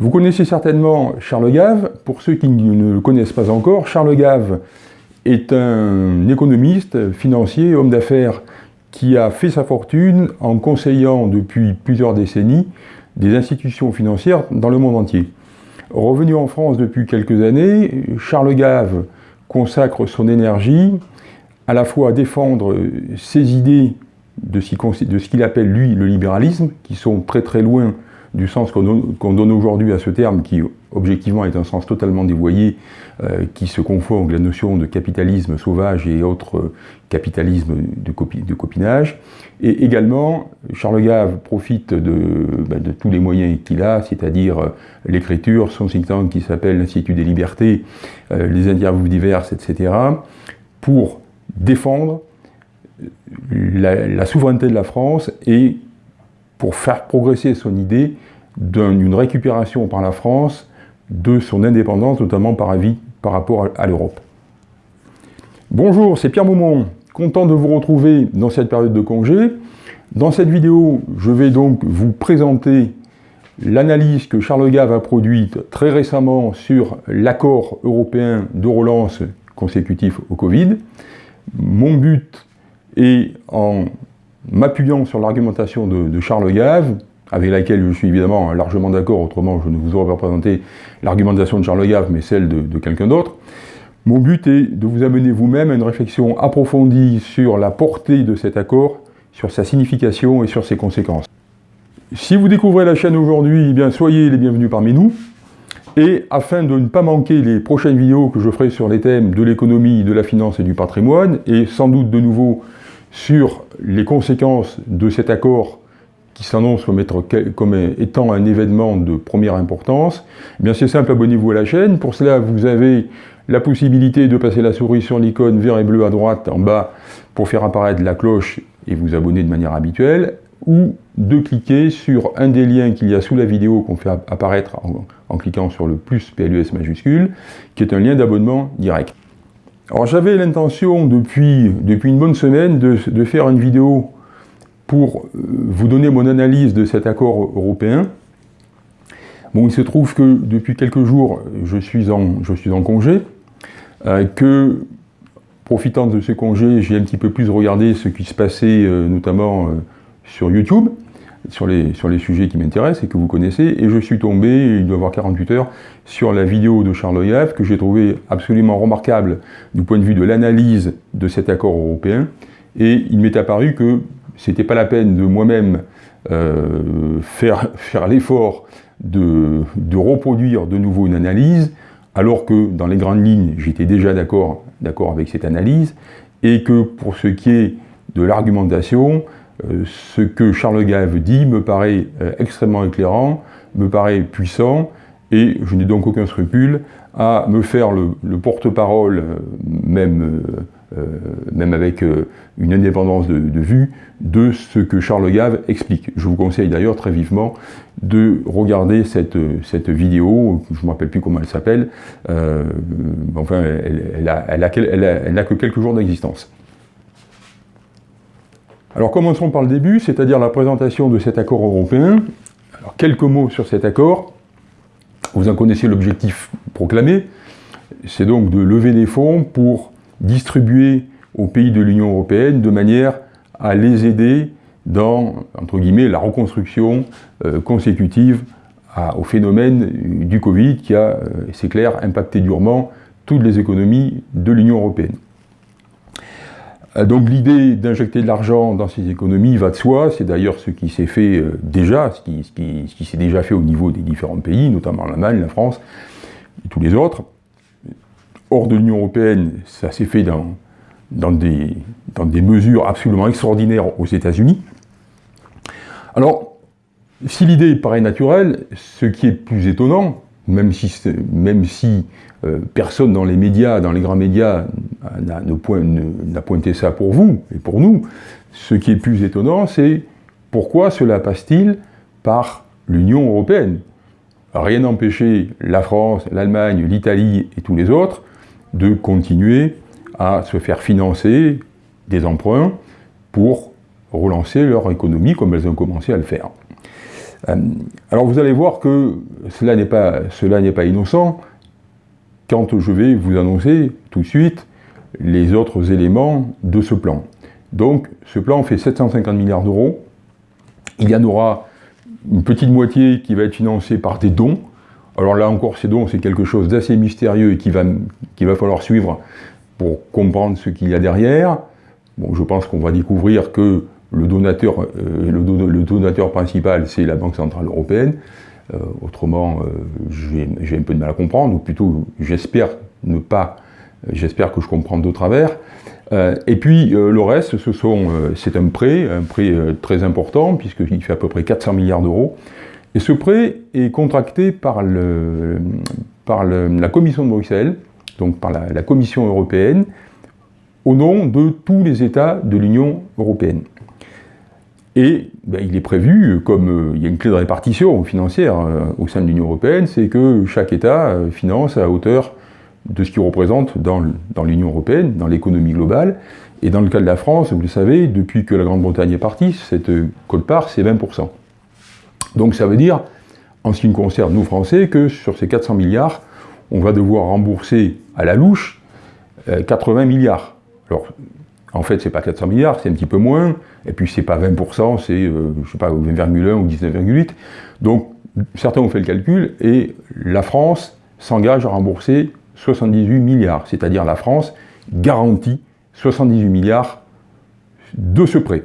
Vous connaissez certainement Charles Gave. Pour ceux qui ne le connaissent pas encore, Charles Gave est un économiste, financier, homme d'affaires qui a fait sa fortune en conseillant depuis plusieurs décennies des institutions financières dans le monde entier. Revenu en France depuis quelques années, Charles Gave consacre son énergie à la fois à défendre ses idées de ce qu'il appelle lui le libéralisme, qui sont très très loin du sens qu'on donne aujourd'hui à ce terme, qui objectivement est un sens totalement dévoyé, euh, qui se confond avec la notion de capitalisme sauvage et autres capitalisme de, copinage. Et également, Charles Gave profite de, de tous les moyens qu'il a, c'est-à-dire euh, l'écriture, son think tank qui s'appelle l'Institut des libertés, euh, les interviews diverses, etc., pour défendre la, souveraineté de la France et pour faire progresser son idée d'une récupération par la France de son indépendance, notamment par avis par rapport à, l'Europe. Bonjour, c'est Pierre Maumont, content de vous retrouver dans cette période de congé. Dans cette vidéo, je vais donc vous présenter l'analyse que Charles Gave a produite très récemment sur l'accord européen de relance consécutif au Covid. Mon but est, en m'appuyant sur l'argumentation de, Charles Gave, avec laquelle je suis évidemment largement d'accord, autrement je ne vous aurais pas présenté l'argumentation de Charles Gave, mais celle de, quelqu'un d'autre. Mon but est de vous amener vous-même à une réflexion approfondie sur la portée de cet accord, sur sa signification et sur ses conséquences. Si vous découvrez la chaîne aujourd'hui, eh bien soyez les bienvenus parmi nous. Et afin de ne pas manquer les prochaines vidéos que je ferai sur les thèmes de l'économie, de la finance et du patrimoine, et sans doute de nouveau sur les conséquences de cet accord qui s'annonce comme, étant un événement de première importance, eh c'est simple, abonnez-vous à la chaîne. Pour cela, vous avez la possibilité de passer la souris sur l'icône vert et bleu à droite en bas pour faire apparaître la cloche et vous abonner de manière habituelle, ou de cliquer sur un des liens qu'il y a sous la vidéo qu'on fait apparaître en, cliquant sur le plus PLUS majuscule, qui est un lien d'abonnement direct. Alors j'avais l'intention depuis, depuis une bonne semaine de, faire une vidéo pour euh, vous donner mon analyse de cet accord européen. Bon, il se trouve que depuis quelques jours, je suis en, je suis en congé, euh, que profitant de ce congé, j'ai un petit peu plus regardé ce qui se passait euh, notamment sur YouTube, sur les, sur les sujets qui m'intéressent et que vous connaissez, et je suis tombé, il doit y avoir 48 heures, sur la vidéo de Charles Yave, que j'ai trouvé absolument remarquable du point de vue de l'analyse de cet accord européen, et il m'est apparu que c'était pas la peine de moi-même euh, faire, faire l'effort de, de, reproduire de nouveau une analyse, alors que dans les grandes lignes, j'étais déjà d'accord avec cette analyse, et que pour ce qui est de l'argumentation, euh, ce que Charles Gave dit me paraît euh, extrêmement éclairant, me paraît puissant, et je n'ai donc aucun scrupule à me faire le, porte-parole, euh, même, même avec une indépendance de, vue, de ce que Charles Gave explique. Je vous conseille d'ailleurs très vivement de regarder cette, cette vidéo, je ne me rappelle plus comment elle s'appelle, enfin, elle n'a elle que quelques jours d'existence. Alors commençons par le début, c'est-à-dire la présentation de cet accord européen. Alors quelques mots sur cet accord. Vous en connaissez l'objectif proclamé, c'est donc de lever des fonds pour distribuer aux pays de l'Union européenne de manière à les aider dans, entre guillemets, la reconstruction euh, consécutive au phénomène du Covid qui a, euh, c'est clair, impacté durement toutes les économies de l'Union européenne. Euh, donc l'idée d'injecter de l'argent dans ces économies va de soi, c'est d'ailleurs ce qui s'est fait euh, déjà, ce qui, s'est déjà fait au niveau des différents pays, notamment l'Allemagne, la France et tous les autres. Hors de l'Union Européenne, ça s'est fait dans, des mesures absolument extraordinaires aux États-Unis. Alors, si l'idée paraît naturelle, ce qui est plus étonnant, même si, euh, personne dans les médias, dans les grands médias, n'a pointé ça pour vous et pour nous. Ce qui est plus étonnant, c'est pourquoi cela passe-t-il par l'Union européenne? Rien n'empêchait la France, l'Allemagne, l'Italie et tous les autres de continuer à se faire financer des emprunts pour relancer leur économie comme elles ont commencé à le faire. Alors vous allez voir que cela n'est pas, pas innocent quand je vais vous annoncer tout de suite les autres éléments de ce plan. Donc ce plan fait 750 milliards d'euros. Il y en aura une petite moitié qui va être financée par des dons. Alors là encore, ces dons, c'est quelque chose d'assez mystérieux et qu'il va, va falloir suivre pour comprendre ce qu'il y a derrière. Bon, je pense qu'on va découvrir que le donateur, euh, le, donateur principal, c'est la Banque Centrale Européenne. Euh, autrement, euh, j'ai un peu de mal à comprendre, ou plutôt, j'espère ne pas, j'espère que je comprends de travers. et puis, le reste, c'est un prêt, un prêt très important, puisqu'il fait à peu près 400 milliards d'euros. Et ce prêt est contracté par la Commission de Bruxelles, donc par la, Commission européenne, au nom de tous les États de l'Union européenne. Et ben, il est prévu, comme euh, il y a une clé de répartition financière euh, au sein de l'Union européenne, c'est que chaque État euh, finance à hauteur de ce qu'il représente dans, l'Union européenne, dans l'économie globale. Et dans le cas de la France, vous le savez, depuis que la Grande-Bretagne est partie, cette cote-part, c'est 20%. Donc ça veut dire, en ce qui nous concerne, nous Français, que sur ces 400 milliards, on va devoir rembourser à la louche 80 milliards. Alors, en fait, c'est pas 400 milliards, c'est un petit peu moins, et puis c'est pas 20%, c'est, euh, je sais pas, 20,1 ou 19,8. Donc, certains ont fait le calcul, et la France s'engage à rembourser 78 milliards, c'est-à-dire la France garantit 78 milliards de ce prêt.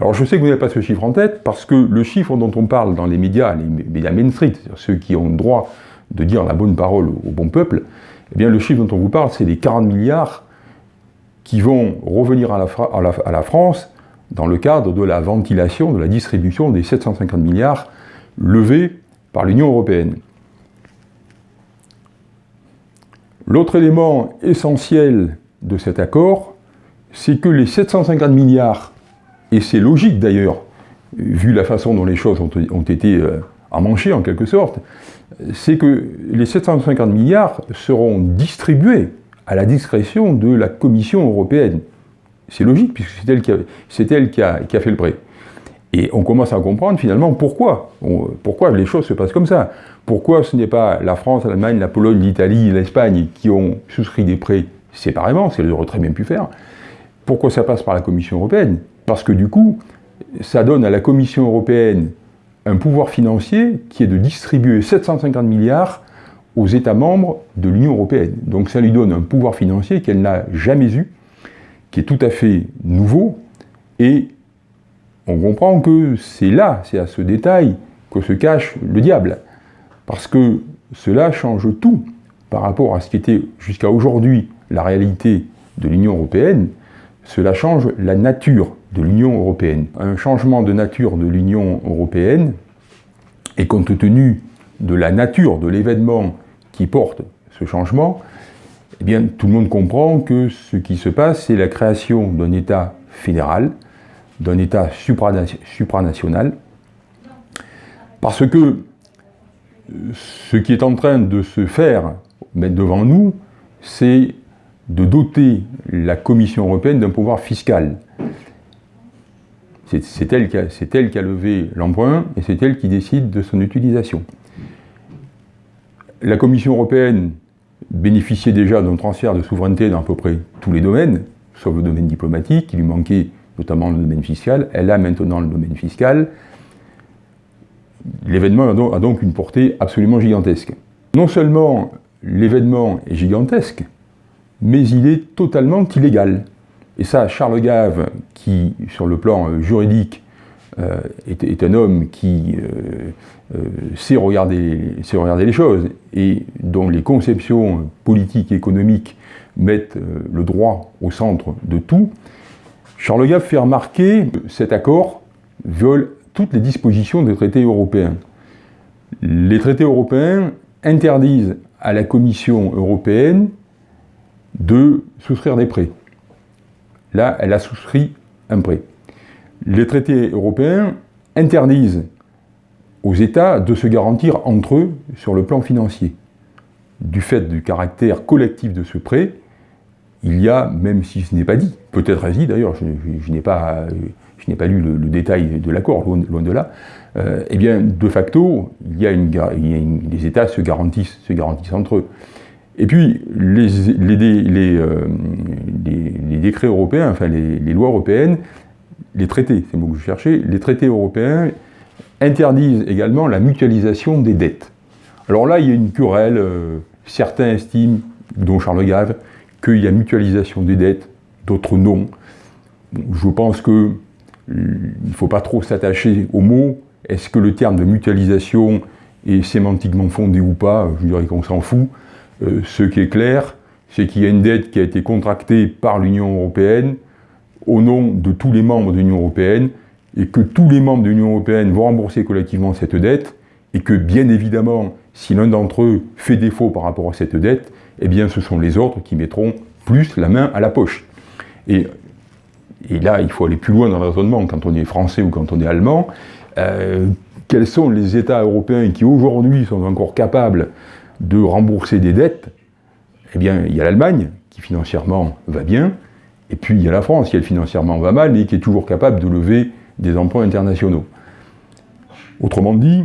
Alors je sais que vous n'avez pas ce chiffre en tête, parce que le chiffre dont on parle dans les médias, les médias Main Street, ceux qui ont le droit de dire la bonne parole au bon peuple, eh bien le chiffre dont on vous parle, c'est les 40 milliards qui vont revenir à la, France dans le cadre de la ventilation, de la distribution des 750 milliards levés par l'Union européenne. L'autre élément essentiel de cet accord, c'est que les 750 milliards, et c'est logique d'ailleurs, vu la façon dont les choses ont, été euh, en quelque sorte, c'est que les 750 milliards seront distribués à la discrétion de la Commission européenne. C'est logique, puisque c'est elle, qui a, fait le prêt. Et on commence à comprendre finalement pourquoi. pourquoi les choses se passent comme ça. Pourquoi ce n'est pas la France, l'Allemagne, la Pologne, l'Italie, l'Espagne qui ont souscrit des prêts séparément, ce qu'elles auraient très bien pu faire. Pourquoi ça passe par la Commission européenne? Parce que du coup, ça donne à la Commission européenne un pouvoir financier qui est de distribuer 750 milliards aux États membres de l'Union européenne. Donc ça lui donne un pouvoir financier qu'elle n'a jamais eu, qui est tout à fait nouveau, et on comprend que c'est là, c'est à ce détail, que se cache le diable. Parce que cela change tout par rapport à ce qui était jusqu'à aujourd'hui la réalité de l'Union européenne, cela change la nature de l'Union européenne. Un changement de nature de l'Union européenne, et compte tenu de la nature de l'événement qui porte ce changement, eh bien, tout le monde comprend que ce qui se passe, c'est la création d'un État fédéral, d'un État supranational, parce que ce qui est en train de se faire mettre devant nous, c'est de doter la Commission européenne d'un pouvoir fiscal. C'est elle, elle, qui a levé l'emprunt et c'est elle qui décide de son utilisation. La Commission européenne bénéficiait déjà d'un transfert de souveraineté dans à peu près tous les domaines, sauf le domaine diplomatique, qui lui manquait notamment le domaine fiscal. Elle a maintenant le domaine fiscal. L'événement a donc une portée absolument gigantesque. Non seulement l'événement est gigantesque, mais il est totalement illégal. Et ça, Charles Gave, qui, sur le plan juridique, euh, est, un homme qui euh, euh, sait, regarder, les choses et dont les conceptions politiques et économiques mettent le droit au centre de tout, Charles Gave fait remarquer que cet accord viole toutes les dispositions des traités européens. Les traités européens interdisent à la Commission européenne de souscrire des prêts. Là, elle a souscrit un prêt les traités européens interdisent aux États de se garantir entre eux sur le plan financier. Du fait du caractère collectif de ce prêt, il y a, même si ce n'est pas dit, peut-être dit d'ailleurs, je, n'ai pas, lu le, détail de l'accord, loin, de là, eh bien, de facto, il y a les États se garantissent, se garantissent entre eux. Et puis, les, les, décrets européens, enfin les, lois européennes, les traités, c'est le mot que je cherchais, les traités européens interdisent également la mutualisation des dettes. Alors là, il y a une querelle, certains estiment, dont Charles Gave, qu'il y a mutualisation des dettes, d'autres non. Je pense qu'il ne faut pas trop s'attacher aux mots. Est-ce que le terme de mutualisation est sémantiquement fondé ou pas? Je dirais qu'on s'en fout. Euh, ce qui est clair, c'est qu'il y a une dette qui a été contractée par l'Union européenne au nom de tous les membres de l'Union européenne et que tous les membres de l'Union européenne vont rembourser collectivement cette dette et que bien évidemment, si l'un d'entre eux fait défaut par rapport à cette dette, eh bien ce sont les autres qui mettront plus la main à la poche. Et, là, il faut aller plus loin dans le raisonnement quand on est français ou quand on est allemand. Euh, quels sont les États européens qui aujourd'hui sont encore capables de rembourser des dettes? Eh bien, il y a l'Allemagne, qui financièrement va bien, et puis il y a la France, qui elle financièrement va mal, mais qui est toujours capable de lever des emprunts internationaux. Autrement dit,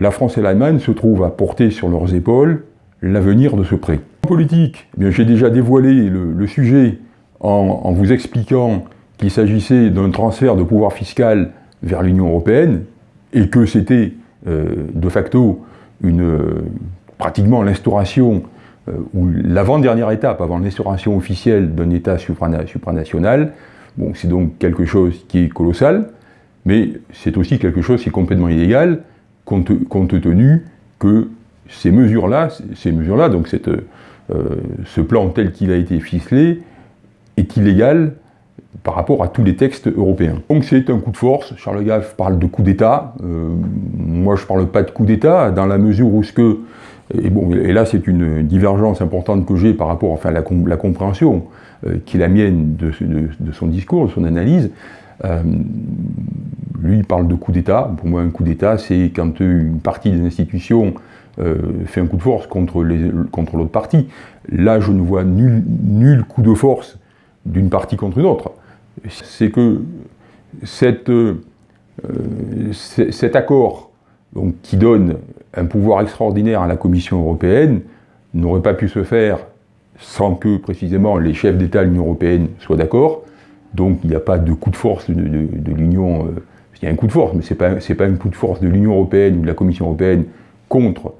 la France et l'Allemagne se trouvent à porter sur leurs épaules l'avenir de ce prêt. En politique, eh j'ai déjà dévoilé le, sujet en, vous expliquant qu'il s'agissait d'un transfert de pouvoir fiscal vers l'Union européenne et que c'était euh, de facto une, pratiquement l'instauration euh, ou l'avant-dernière étape avant l'instauration officielle d'un État supranational. Bon, c'est donc quelque chose qui est colossal, mais c'est aussi quelque chose qui est complètement illégal, compte, tenu que ces mesures-là, ces mesures-là, donc euh, ce plan tel qu'il a été ficelé, est illégal par rapport à tous les textes européens. Donc c'est un coup de force, Charles Gaff parle de coup d'État, euh, moi je ne parle pas de coup d'État, dans la mesure où ce que, et, bon, et là c'est une divergence importante que j'ai par rapport enfin, à la, compréhension euh, qui est la mienne de, son discours, de son analyse, lui il parle de coup d'État, pour moi un coup d'État c'est quand une partie des institutions euh, fait un coup de force contre l'autre partie. Là, je ne vois nul, coup de force d'une partie contre une autre. C'est que euh, cet accord donc, qui donne un pouvoir extraordinaire à la Commission européenne n'aurait pas pu se faire sans que, précisément, les chefs d'État de l'Union européenne soient d'accord. Donc, il n'y a pas de coup de force de, l'Union. Euh, il y a un coup de force, mais ce n'est pas, pas un coup de force de l'Union européenne ou de la Commission européenne contre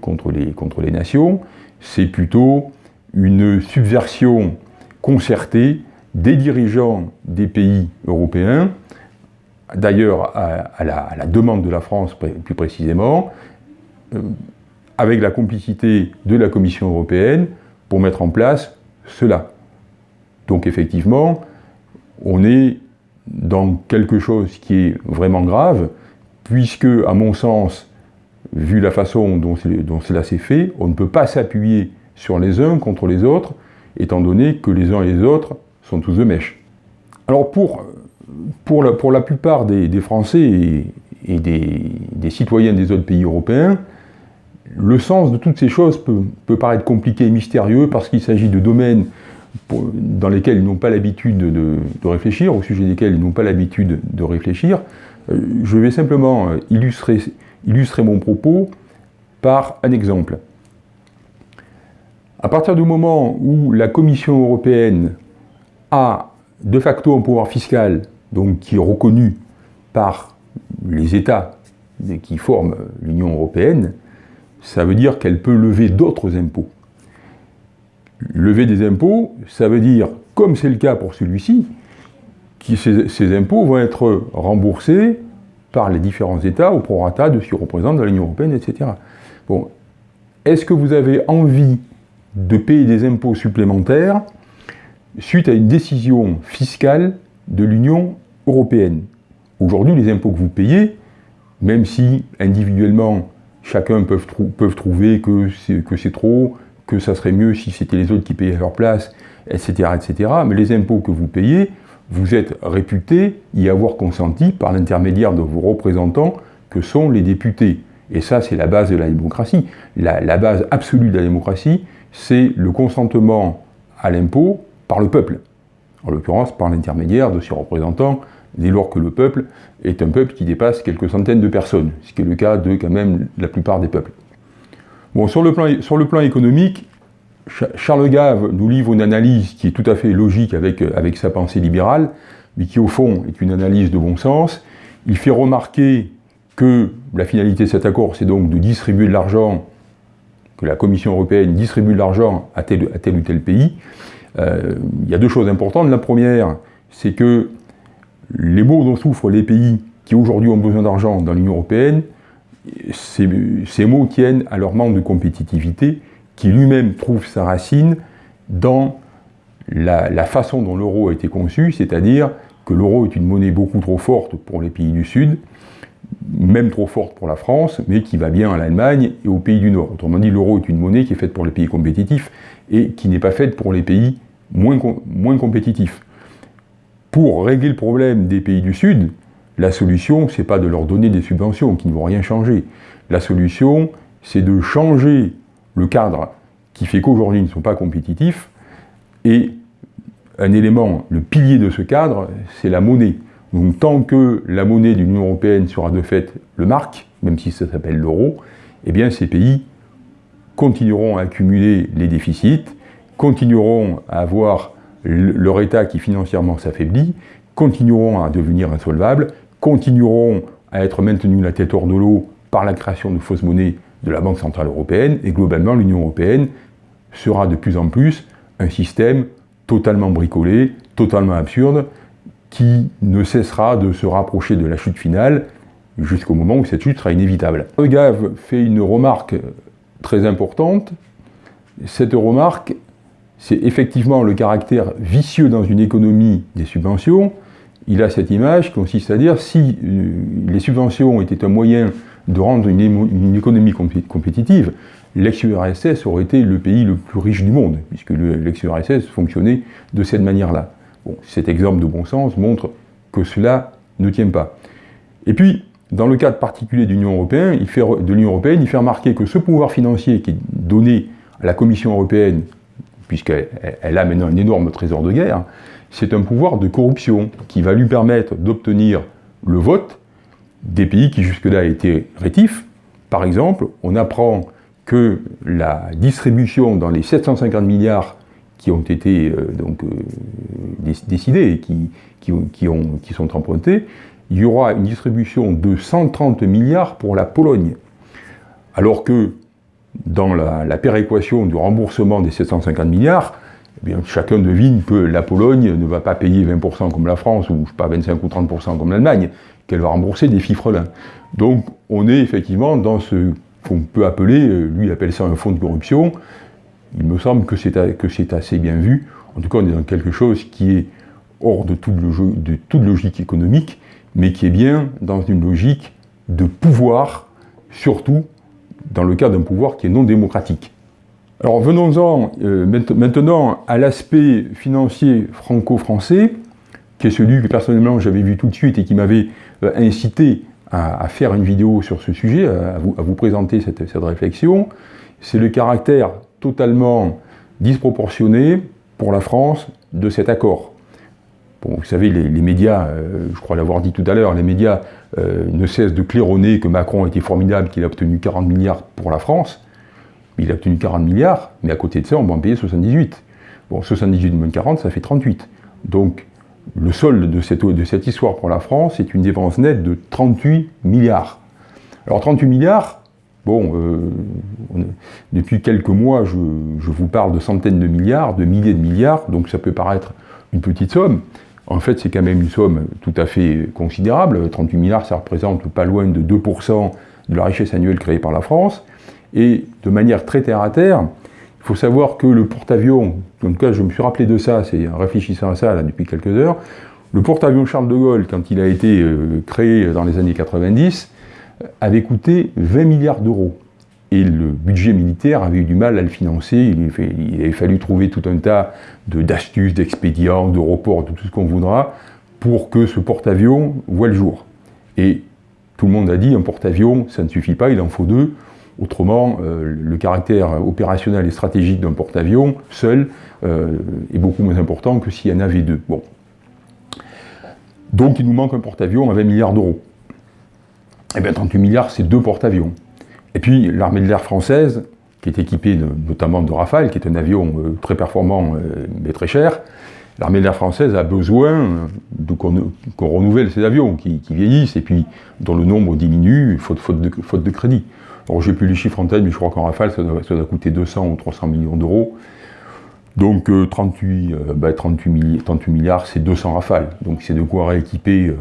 contre, les, contre les nations, c'est plutôt une subversion concertée des dirigeants des pays européens, d'ailleurs à, la, demande de la France plus précisément, euh, avec la complicité de la Commission européenne pour mettre en place cela. Donc effectivement, on est dans quelque chose qui est vraiment grave, puisque, à mon sens, vu la façon dont, cela s'est fait, on ne peut pas s'appuyer sur les uns contre les autres, étant donné que les uns et les autres sont tous de mèche. Alors pour, pour, la, plupart des, Français et, des, citoyens des autres pays européens, le sens de toutes ces choses peut, paraître compliqué et mystérieux parce qu'il s'agit de domaines dans lesquels ils n'ont pas l'habitude de, réfléchir, au sujet desquels ils n'ont pas l'habitude de réfléchir. Euh, je vais simplement illustrer illustrer mon propos par un exemple. À partir du moment où la Commission européenne a de facto un pouvoir fiscal, donc qui est reconnu par les États qui forment l'Union européenne, ça veut dire qu'elle peut lever d'autres impôts. Lever des impôts, ça veut dire, comme c'est le cas pour celui-ci, que ces impôts vont être remboursés par les différents États au prorata de ce qu'ils représentent dans l'Union Européenne, etc. Bon, est-ce que vous avez envie de payer des impôts supplémentaires suite à une décision fiscale de l'Union Européenne Aujourd'hui, les impôts que vous payez, même si individuellement chacun peut, trouver que c'est trop, que ça serait mieux si c'était les autres qui payaient à leur place, etc., etc., mais les impôts que vous payez, vous êtes réputé y avoir consenti par l'intermédiaire de vos représentants que sont les députés. Et ça, c'est la base de la démocratie. La, base absolue de la démocratie, c'est le consentement à l'impôt par le peuple. En l'occurrence, par l'intermédiaire de ses représentants dès lors que le peuple est un peuple qui dépasse quelques centaines de personnes, ce qui est le cas de quand même la plupart des peuples. Bon, sur le plan, économique, Charles Gave nous livre une analyse qui est tout à fait logique avec, avec sa pensée libérale, mais qui au fond est une analyse de bon sens. Il fait remarquer que la finalité de cet accord, c'est donc de distribuer de l'argent, que la Commission européenne distribue de l'argent à tel ou tel pays. Euh, il y a deux choses importantes. La première, c'est que les maux dont souffrent les pays qui aujourd'hui ont besoin d'argent dans l'Union européenne, ces, ces maux tiennent à leur manque de compétitivité, qui lui-même trouve sa racine dans la, la façon dont l'euro a été conçu, c'est-à-dire que l'euro est une monnaie beaucoup trop forte pour les pays du Sud, même trop forte pour la France, mais qui va bien à l'Allemagne et aux pays du Nord. Autrement dit, l'euro est une monnaie qui est faite pour les pays compétitifs et qui n'est pas faite pour les pays moins, moins compétitifs. Pour régler le problème des pays du Sud, la solution, c'est pas de leur donner des subventions qui ne vont rien changer. La solution, c'est de changer le cadre qui fait qu'aujourd'hui ils ne sont pas compétitifs et un élément, le pilier de ce cadre, c'est la monnaie. Donc tant que la monnaie de l'Union Européenne sera de fait le marque, même si ça s'appelle l'euro, eh bien ces pays continueront à accumuler les déficits, continueront à avoir leur État qui financièrement s'affaiblit, continueront à devenir insolvables, continueront à être maintenus la tête hors de l'eau par la création de fausses monnaies de la Banque Centrale Européenne, et globalement l'Union Européenne sera de plus en plus un système totalement bricolé, totalement absurde, qui ne cessera de se rapprocher de la chute finale jusqu'au moment où cette chute sera inévitable. Le fait une remarque très importante. Cette remarque, c'est effectivement le caractère vicieux dans une économie des subventions. Il a cette image qui consiste à dire si euh, les subventions étaient un moyen de rendre une, économie compétitive, l'ex-URSS aurait été le pays le plus riche du monde, puisque l'ex-URSS fonctionnait de cette manière-là. Cet exemple de bon sens montre que cela ne tient pas. Et puis, dans le cadre particulier de l'Union européenne, il fait remarquer que ce pouvoir financier qui est donné à la Commission européenne, puisqu'elle a maintenant un énorme trésor de guerre, c'est un pouvoir de corruption qui va lui permettre d'obtenir le vote des pays qui jusque-là étaient rétifs. Par exemple, on apprend que la distribution dans les 750 milliards qui ont été euh, donc, euh, décidés et qui, qui, ont, qui sont empruntés, il y aura une distribution de 130 milliards pour la Pologne. Alors que dans la, péréquation du remboursement des 750 milliards, eh bien, chacun devine que la Pologne ne va pas payer 20% comme la France, ou pas 25 ou 30% comme l'Allemagne, qu'elle va rembourser des fifrelins. Donc on est effectivement dans ce qu'on peut appeler, euh, lui appelle ça un fonds de corruption, il me semble que c'est assez bien vu, en tout cas on est dans quelque chose qui est hors de toute logique économique, mais qui est bien dans une logique de pouvoir, surtout dans le cas d'un pouvoir qui est non démocratique. Alors venons-en euh, maintenant à l'aspect financier franco-français, qui est celui que personnellement j'avais vu tout de suite et qui m'avait euh, incité à, faire une vidéo sur ce sujet, à vous, présenter cette, réflexion. C'est le caractère totalement disproportionné pour la France de cet accord. Bon, vous savez, les, médias, euh, je crois l'avoir dit tout à l'heure, les médias ne cessent de claironner que Macron était formidable, qu'il a obtenu 40 milliards pour la France, il a obtenu 40 milliards, mais à côté de ça, on va en payer 78. Bon, 78 moins 40, ça fait 38. Donc, le solde de cette, histoire pour la France est une dépense nette de 38 milliards. Alors 38 milliards, bon, euh, depuis quelques mois, je, vous parle de centaines de milliards, de milliers de milliards, donc ça peut paraître une petite somme. En fait, c'est quand même une somme tout à fait considérable. 38 milliards, ça représente pas loin de 2% de la richesse annuelle créée par la France. Et de manière très terre à terre, il faut savoir que le porte-avions, en tout cas je me suis rappelé de ça, c'est en réfléchissant à ça depuis quelques heures, le porte-avions Charles de Gaulle, quand il a été euh, créé dans les années 90, avait coûté 20 milliards d'euros. Et le budget militaire avait eu du mal à le financer, il, avait fallu trouver tout un tas d'astuces, d'expédients, de reports, de tout ce qu'on voudra, pour que ce porte-avions voit le jour. Et tout le monde a dit, un porte-avions, ça ne suffit pas, il en faut deux. Autrement, euh, le caractère opérationnel et stratégique d'un porte-avions, seul, euh, est beaucoup moins important que s'il y en avait deux. Bon. Donc il nous manque un porte-avions à 20 milliards d'euros. Eh bien 38 milliards, c'est deux porte-avions. Et puis l'armée de l'air française, qui est équipée notamment de Rafale, qui est un avion euh, très performant euh, mais très cher, l'armée de l'air française a besoin qu'on renouvelle ces avions qui, vieillissent et puis dont le nombre diminue faute, de, crédit. Alors j'ai plus les chiffres en tête, mais je crois qu'en Rafale, ça doit, coûter 200 ou 300 millions d'euros. Donc 38, euh, bah, milliards, c'est 200 Rafales. Donc c'est de quoi rééquiper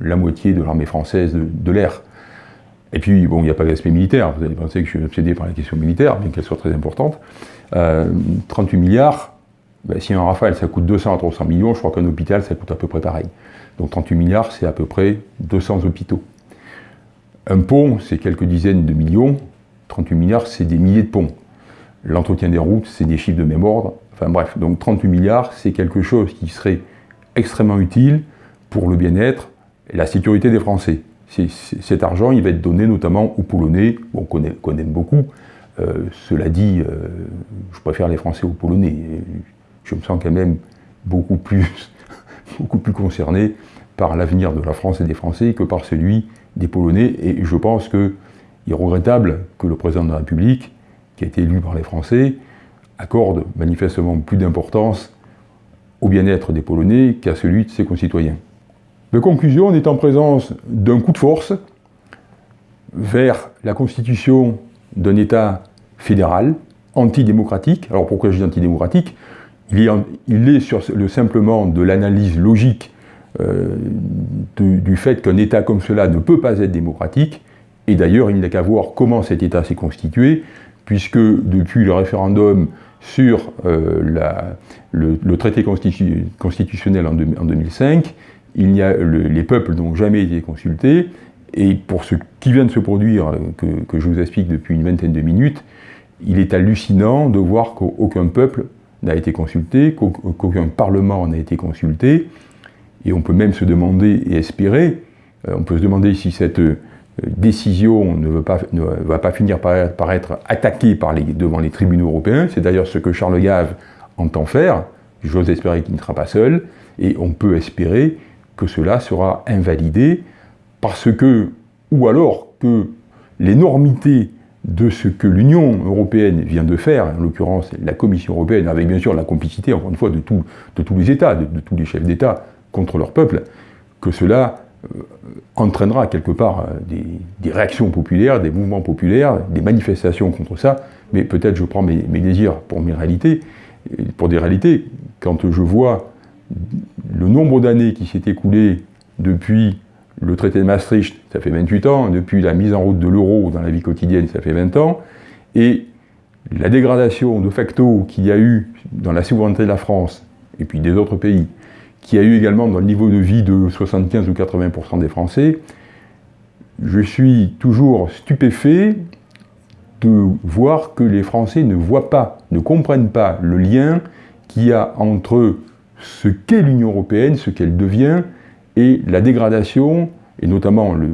la moitié de l'armée française de l'air. Et puis, bon, il n'y a pas d'aspect militaire. Vous allez penser que je suis obsédé par la question militaire, bien qu'elle soit très importante. 38 euh, milliards, ben, si un Rafale, ça coûte 200 à 300 millions, je crois qu'un hôpital, ça coûte à peu près pareil. Donc 38 milliards, c'est à peu près 200 hôpitaux. Un pont, c'est quelques dizaines de millions. 38 milliards, c'est des milliers de ponts. L'entretien des routes, c'est des chiffres de même ordre. Enfin bref, donc 38 milliards, c'est quelque chose qui serait extrêmement utile pour le bien-être et la sécurité des Français cet argent, il va être donné notamment aux Polonais, qu'on connaît, beaucoup. Euh, cela dit, euh, je préfère les Français aux Polonais. Je me sens quand même beaucoup plus, beaucoup plus concerné par l'avenir de la France et des Français que par celui des Polonais. Et je pense qu'il est regrettable que le président de la République, qui a été élu par les Français, accorde manifestement plus d'importance au bien-être des Polonais qu'à celui de ses concitoyens. De conclusion, on est en présence d'un coup de force vers la constitution d'un État fédéral, antidémocratique. Alors pourquoi je dis antidémocratique? Il est, simplement de l'analyse logique euh, du fait qu'un État comme cela ne peut pas être démocratique, et d'ailleurs il n'a qu'à voir comment cet État s'est constitué, puisque depuis le référendum sur euh, le, traité constitutionnel en 2005, il a, les peuples n'ont jamais été consultés, et pour ce qui vient de se produire, que, je vous explique depuis une vingtaine de minutes, il est hallucinant de voir qu'aucun peuple n'a été consulté, qu'aucun parlement n'a été consulté, et on peut même se demander et espérer, euh, on peut se demander si cette euh, décision ne, va pas finir par, être attaquée devant les tribunaux européens, c'est d'ailleurs ce que Charles Gave entend faire, j'ose espérer qu'il ne sera pas seul, et on peut espérer que cela sera invalidé parce que, ou alors que l'énormité de ce que l'Union européenne vient de faire, en l'occurrence la Commission européenne, avec bien sûr la complicité, encore une fois, de, tous les États, de, tous les chefs d'État contre leur peuple, que cela euh, entraînera quelque part euh, des, réactions populaires, des mouvements populaires, des manifestations contre ça, mais peut-être je prends mes, mes, désirs pour mes réalités, pour des réalités. Quand je vois le nombre d'années qui s'est écoulé depuis le traité de Maastricht, ça fait 28 ans, depuis la mise en route de l'euro dans la vie quotidienne, ça fait 20 ans, et la dégradation de facto qu'il y a eu dans la souveraineté de la France, et puis des autres pays, qu'il y a eu également dans le niveau de vie de 75 ou 80% des Français, je suis toujours stupéfait de voir que les Français ne voient pas, ne comprennent pas le lien qu'il y a entre ce qu'est l'Union européenne, ce qu'elle devient, et la dégradation, et notamment le,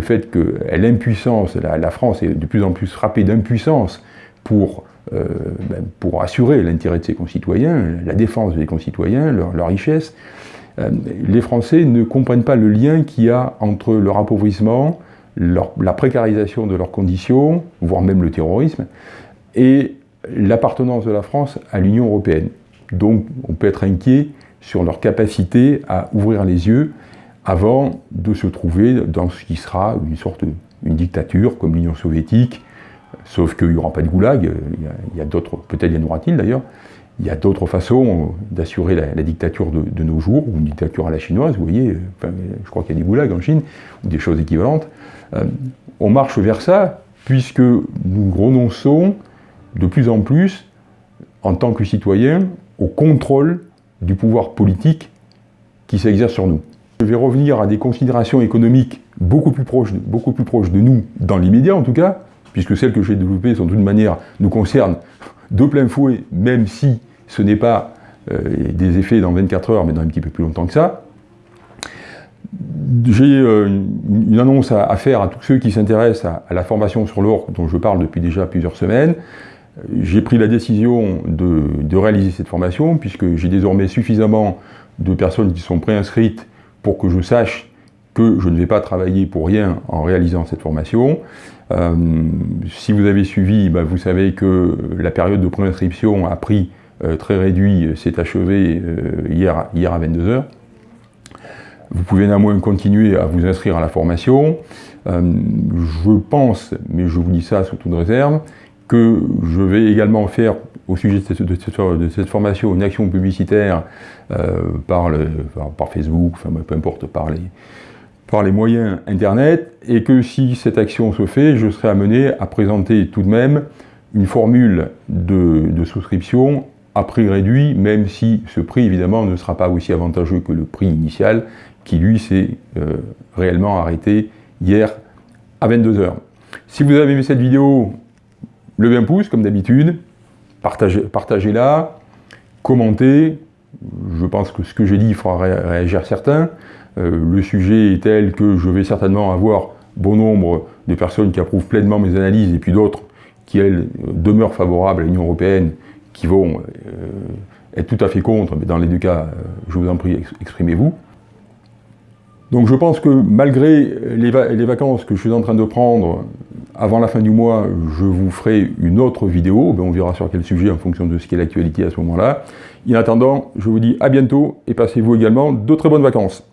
fait que l'impuissance, la, France est de plus en plus frappée d'impuissance pour, euh, ben, pour assurer l'intérêt de ses concitoyens, la défense des concitoyens, leur, richesse. Euh, les Français ne comprennent pas le lien qu'il y a entre leur appauvrissement, la précarisation de leurs conditions, voire même le terrorisme, et l'appartenance de la France à l'Union européenne. Donc on peut être inquiet sur leur capacité à ouvrir les yeux avant de se trouver dans ce qui sera une sorte une dictature comme l'Union soviétique, sauf qu'il n'y aura pas de goulag, il y a, d'autres, peut-être y en aura-t-il d'ailleurs, il y a d'autres façons d'assurer la, dictature de, nos jours, ou une dictature à la chinoise, vous voyez, je crois qu'il y a des goulags en Chine, ou des choses équivalentes. Euh, on marche vers ça, puisque nous renonçons de plus en plus, en tant que citoyens, au contrôle du pouvoir politique qui s'exerce sur nous. Je vais revenir à des considérations économiques beaucoup plus proches, beaucoup plus proches de nous, dans l'immédiat en tout cas, puisque celles que j'ai développées, sont de toute manière, nous concernent de plein fouet, même si ce n'est pas euh, des effets dans 24 heures, mais dans un petit peu plus longtemps que ça. J'ai euh, une annonce à, faire à tous ceux qui s'intéressent à, la formation sur l'or, dont je parle depuis déjà plusieurs semaines. J'ai pris la décision de, réaliser cette formation, puisque j'ai désormais suffisamment de personnes qui sont préinscrites pour que je sache que je ne vais pas travailler pour rien en réalisant cette formation. Euh, si vous avez suivi, bah, vous savez que la période de préinscription a pris euh, très réduit, s'est achevée hier, hier à 22h. Vous pouvez néanmoins continuer à vous inscrire à la formation. je pense, mais je vous dis ça sous toute réserve, que je vais également faire au sujet de cette, formation une action publicitaire euh, par, Facebook, enfin, peu importe, par les, par les moyens Internet, et que si cette action se fait, je serai amené à présenter tout de même une formule de, souscription à prix réduit, même si ce prix, évidemment, ne sera pas aussi avantageux que le prix initial, qui, lui, s'est euh, réellement arrêté hier à 22h. Si vous avez aimé cette vidéo, levez un pouce, comme d'habitude, partagez-la, commentez. Je pense que ce que j'ai dit fera réagir certains. Euh, le sujet est tel que je vais certainement avoir bon nombre de personnes qui approuvent pleinement mes analyses et puis d'autres qui, elles, demeurent favorables à l'Union Européenne, qui vont euh, être tout à fait contre, mais dans les deux cas, euh, je vous en prie, exprimez-vous. Donc je pense que malgré les, les, vacances que je suis en train de prendre, avant la fin du mois, je vous ferai une autre vidéo, ben, on verra sur quel sujet en fonction de ce qu'est l'actualité à ce moment-là. En attendant, je vous dis à bientôt et passez-vous également de très bonnes vacances.